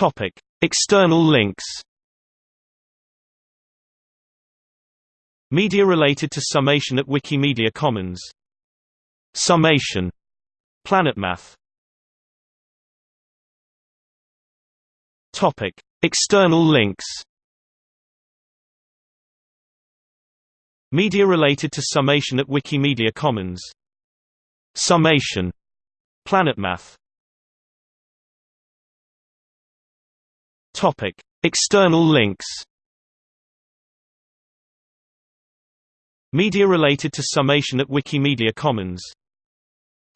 Topic: External links. Media related to summation at Wikimedia Commons. Summation. PlanetMath. Topic: External links. Media related to summation at Wikimedia Commons. Summation. PlanetMath. Topic: External links. Media related to summation at Wikimedia Commons.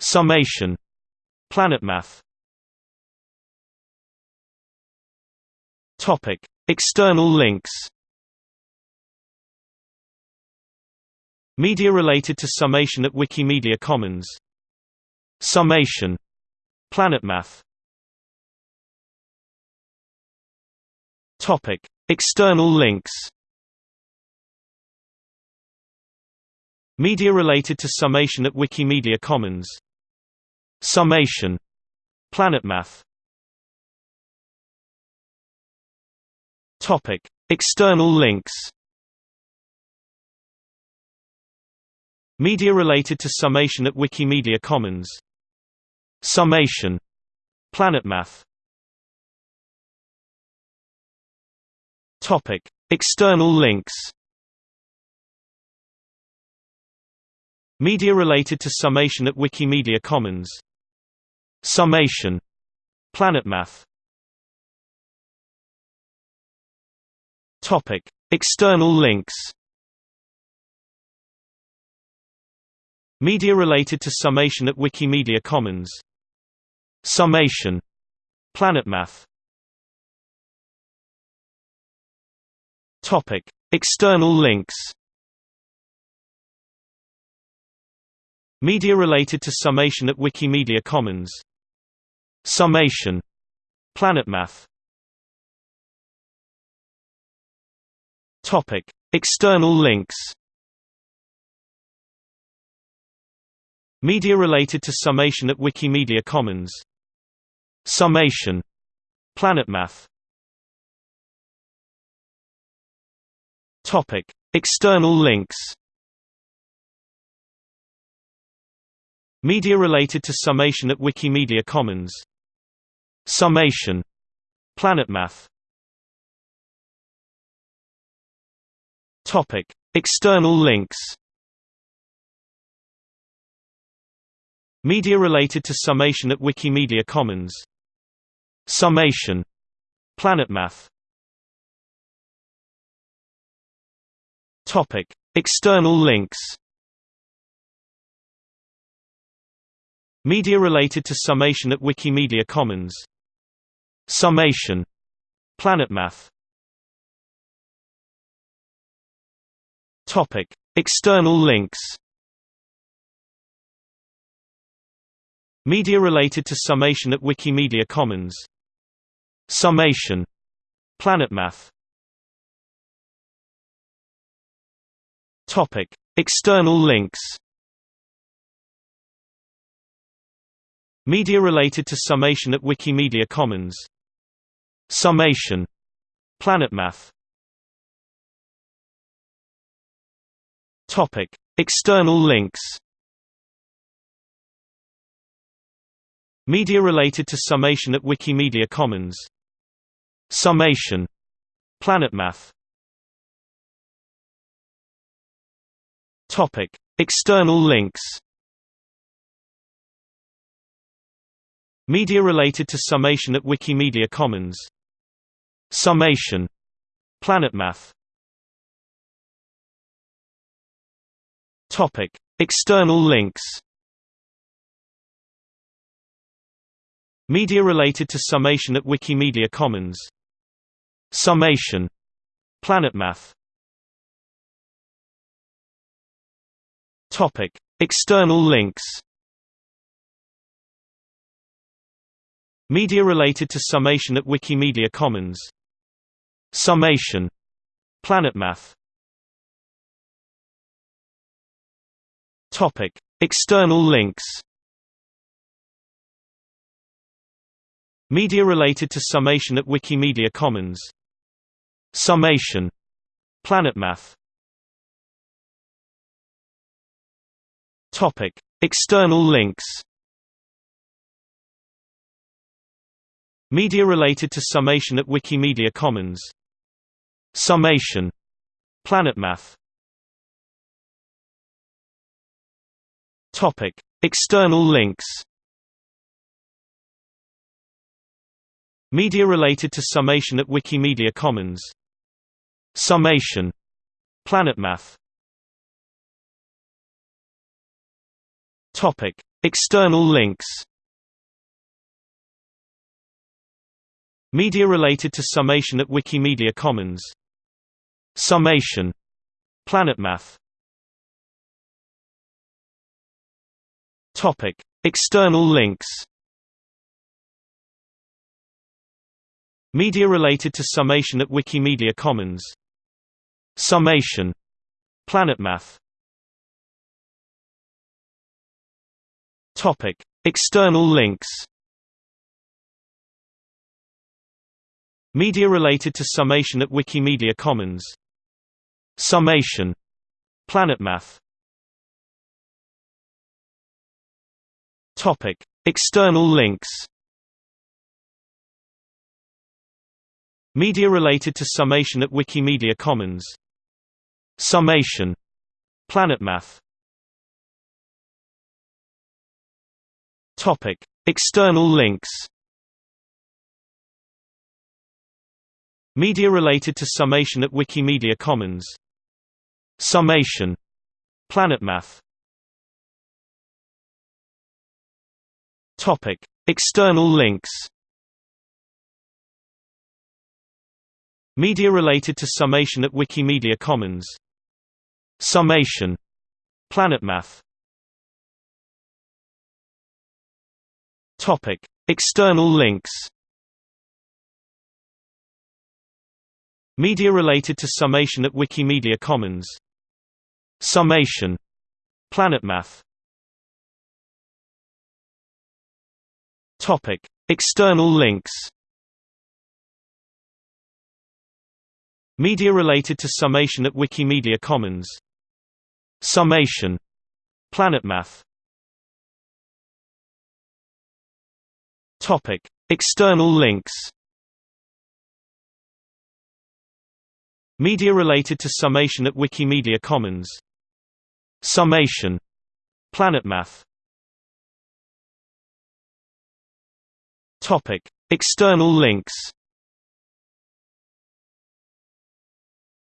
Summation. PlanetMath. Topic: External links. Media related to summation at Wikimedia Commons. Summation. PlanetMath. Topic: External links. Media related to summation at Wikimedia Commons. Summation. PlanetMath. Topic: External links. Media related to summation at Wikimedia Commons. Summation. PlanetMath. Topic: External links. Media related to summation at Wikimedia Commons. Summation. PlanetMath. Topic: External links. Media related to summation at Wikimedia Commons. Summation. PlanetMath. Topic: External links. Media related to summation at Wikimedia Commons. Summation. PlanetMath. Topic: External links. Media related to summation at Wikimedia Commons. Summation. PlanetMath. Topic: External links. Media related to summation at Wikimedia Commons. Summation. PlanetMath. Topic: External links. Media related to summation at Wikimedia Commons. Summation. PlanetMath. Topic: External links. Media related to summation at Wikimedia Commons. Summation. PlanetMath. Topic: External links. Media related to summation at Wikimedia Commons. Summation. PlanetMath. Topic: External links. Media related to summation at Wikimedia Commons. Summation. PlanetMath. Topic: External links. Media related to summation at Wikimedia Commons. Summation. PlanetMath. Topic: External links. Media related to summation at Wikimedia Commons. Summation. PlanetMath. Topic: External links. Media related to summation at Wikimedia Commons. Summation. PlanetMath. Topic: External links. Media related to summation at Wikimedia Commons. Summation. PlanetMath. Topic: External links. Media related to summation at Wikimedia Commons Summation PlanetMath Topic. External links Media related to summation at Wikimedia Commons. Summation. PlanetMath Topic. External links Media related to summation at Wikimedia Commons. Summation. PlanetMath Topic. External links Media related to summation at Wikimedia Commons. Summation. PlanetMath Topic. External links Media related to summation at Wikimedia Commons. Summation. PlanetMath Topic. External links Media related to summation at Wikimedia Commons. Summation. PlanetMath Topic. External links Media related to summation at Wikimedia Commons. Summation. PlanetMath Topic. External links Media related to summation at Wikimedia Commons. Summation. PlanetMath Topic. External links Media related to summation at Wikimedia Commons. Summation. PlanetMath Topic. External links Media related to summation at Wikimedia Commons. Summation. PlanetMath Topic. External links Media related to summation at Wikimedia Commons. Summation. PlanetMath Topic. External links Media related to summation at Wikimedia Commons. Summation. PlanetMath Topic. External links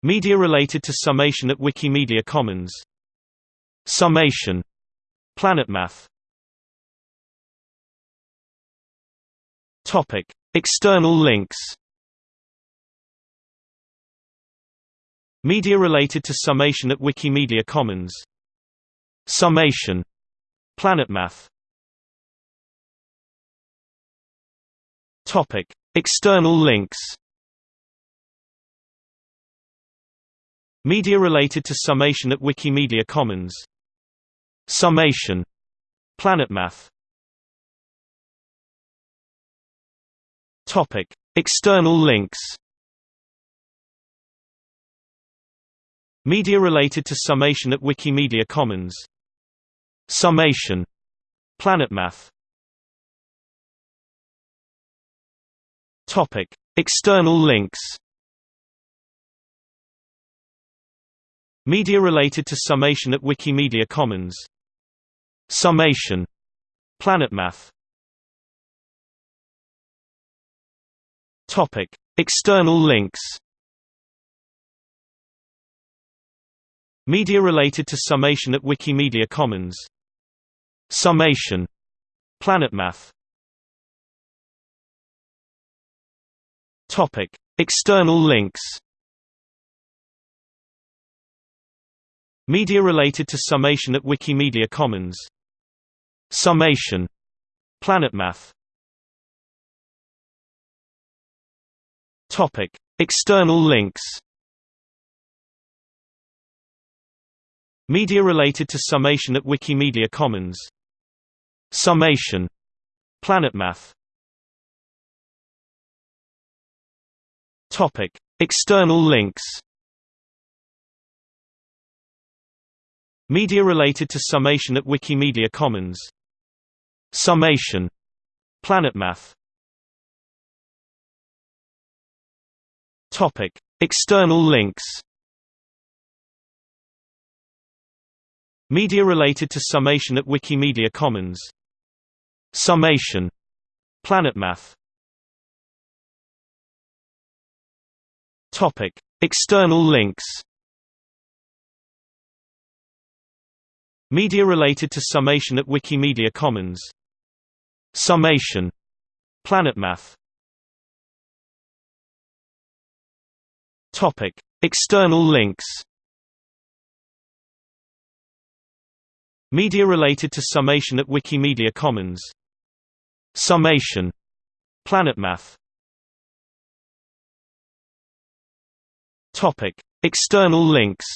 Media related to summation at Wikimedia Commons. Summation. PlanetMath Topic. External links Media related to summation at Wikimedia Commons. Summation. PlanetMath Topic. External links Media related to summation at Wikimedia Commons. Summation. PlanetMath Topic. External links Media related to summation at Wikimedia Commons. Summation. PlanetMath Topic. External links Media related to summation at Wikimedia Commons. Summation. PlanetMath Topic. External links Media related to summation at Wikimedia Commons. Summation. PlanetMath Topic. External links Media related to summation at Wikimedia Commons. Summation. PlanetMath Topic External links Media related to summation at Wikimedia Commons Summation PlanetMath Topic: External links. Media related to summation at Wikimedia Commons. Summation. PlanetMath. Topic: External links. Media related to summation at Wikimedia Commons. Summation. PlanetMath. Topic: External links. Media related to summation at Wikimedia Commons. Summation. PlanetMath. Topic: External links. Media related to summation at Wikimedia Commons. Summation. PlanetMath. Topic: External links.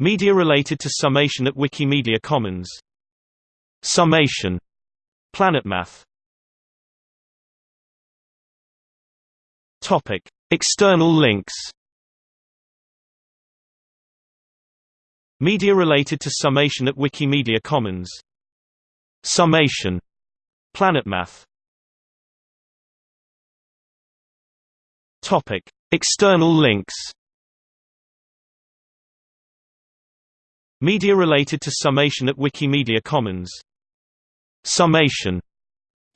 Media related to summation at Wikimedia Commons. Summation. PlanetMath. Topic: External links. Media related to summation at Wikimedia Commons. Summation. PlanetMath. Topic: External links. Media related to summation at Wikimedia Commons. Summation.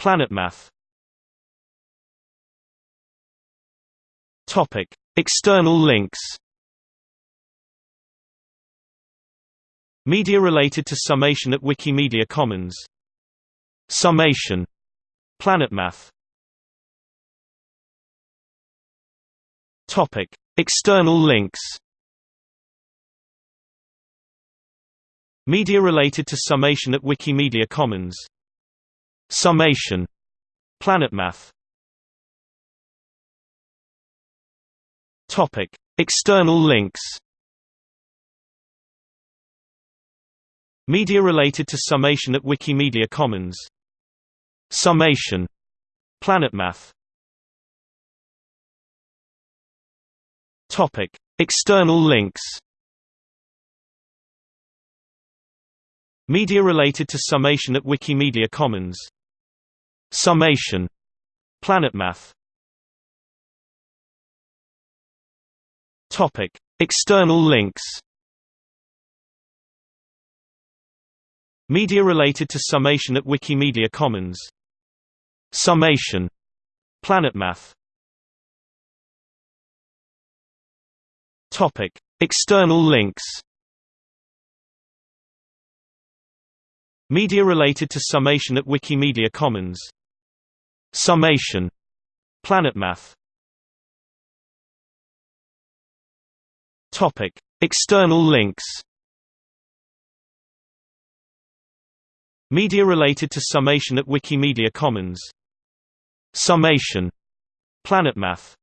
PlanetMath. Topic: External links. Media related to summation at Wikimedia Commons. Summation. PlanetMath. Topic: External links. Media related to summation at Wikimedia Commons. Summation. PlanetMath. Topic: External links. Media related to summation at Wikimedia Commons. Summation. PlanetMath. Topic: External links. Media related to summation at Wikimedia Commons. Summation. PlanetMath. Topic: External links. Media related to summation at Wikimedia Commons. Summation. PlanetMath. Topic: External links. Media related to summation at Wikimedia Commons. Summation. PlanetMath. Topic: External links. Media related to summation at Wikimedia Commons. Summation. PlanetMath.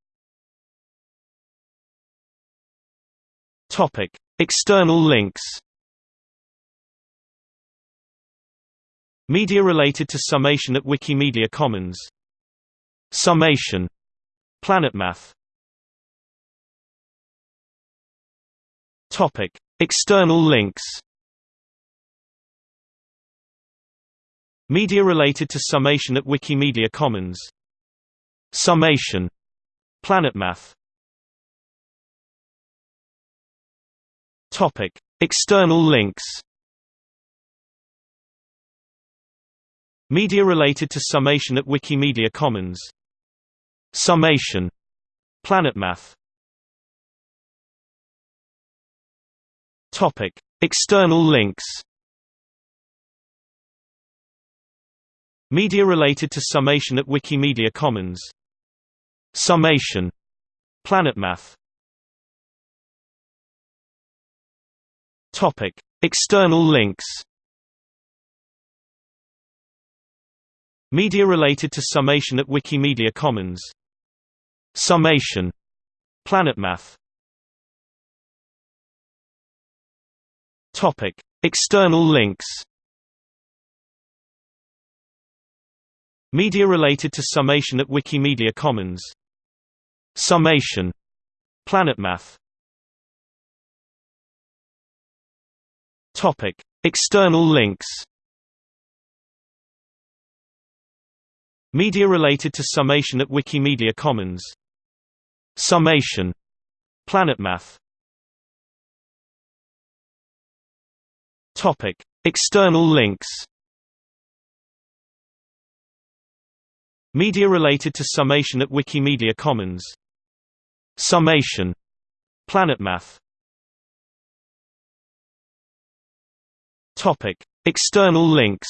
Topic: External links. Media related to summation at Wikimedia Commons. Summation. PlanetMath. Topic: External links. Media related to summation at Wikimedia Commons. Summation. PlanetMath. Topic: External links. Media related to summation at Wikimedia Commons. Summation. PlanetMath. Topic: External links. Media related to summation at Wikimedia Commons. Summation. PlanetMath. Topic: External links. Media related to summation at Wikimedia Commons. Summation. PlanetMath. Topic: External links. Media related to summation at Wikimedia Commons. Summation. PlanetMath Topic. External links Media related to summation at Wikimedia Commons. Summation. PlanetMath Topic. External links Media related to summation at Wikimedia Commons. Summation. PlanetMath Topic. External links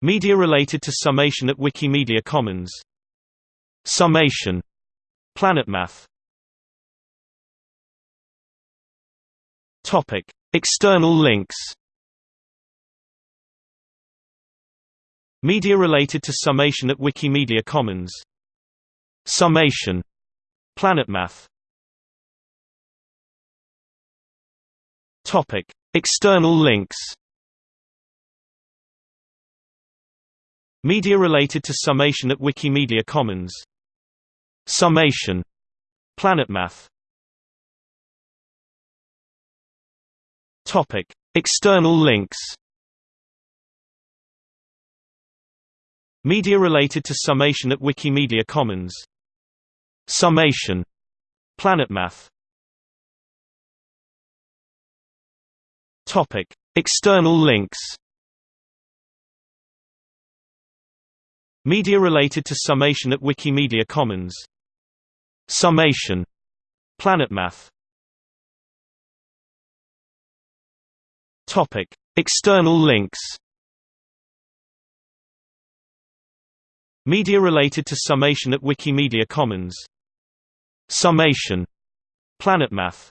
Media related to summation at Wikimedia Commons. Summation. PlanetMath Topic. External links Media related to summation at Wikimedia Commons. Summation. PlanetMath Topic. External links Media related to summation at Wikimedia Commons. Summation. PlanetMath Topic. External links Media related to summation at Wikimedia Commons. Summation. PlanetMath Topic. External links Media related to summation at Wikimedia Commons. Summation. PlanetMath Topic. External links Media related to summation at Wikimedia Commons. Summation. PlanetMath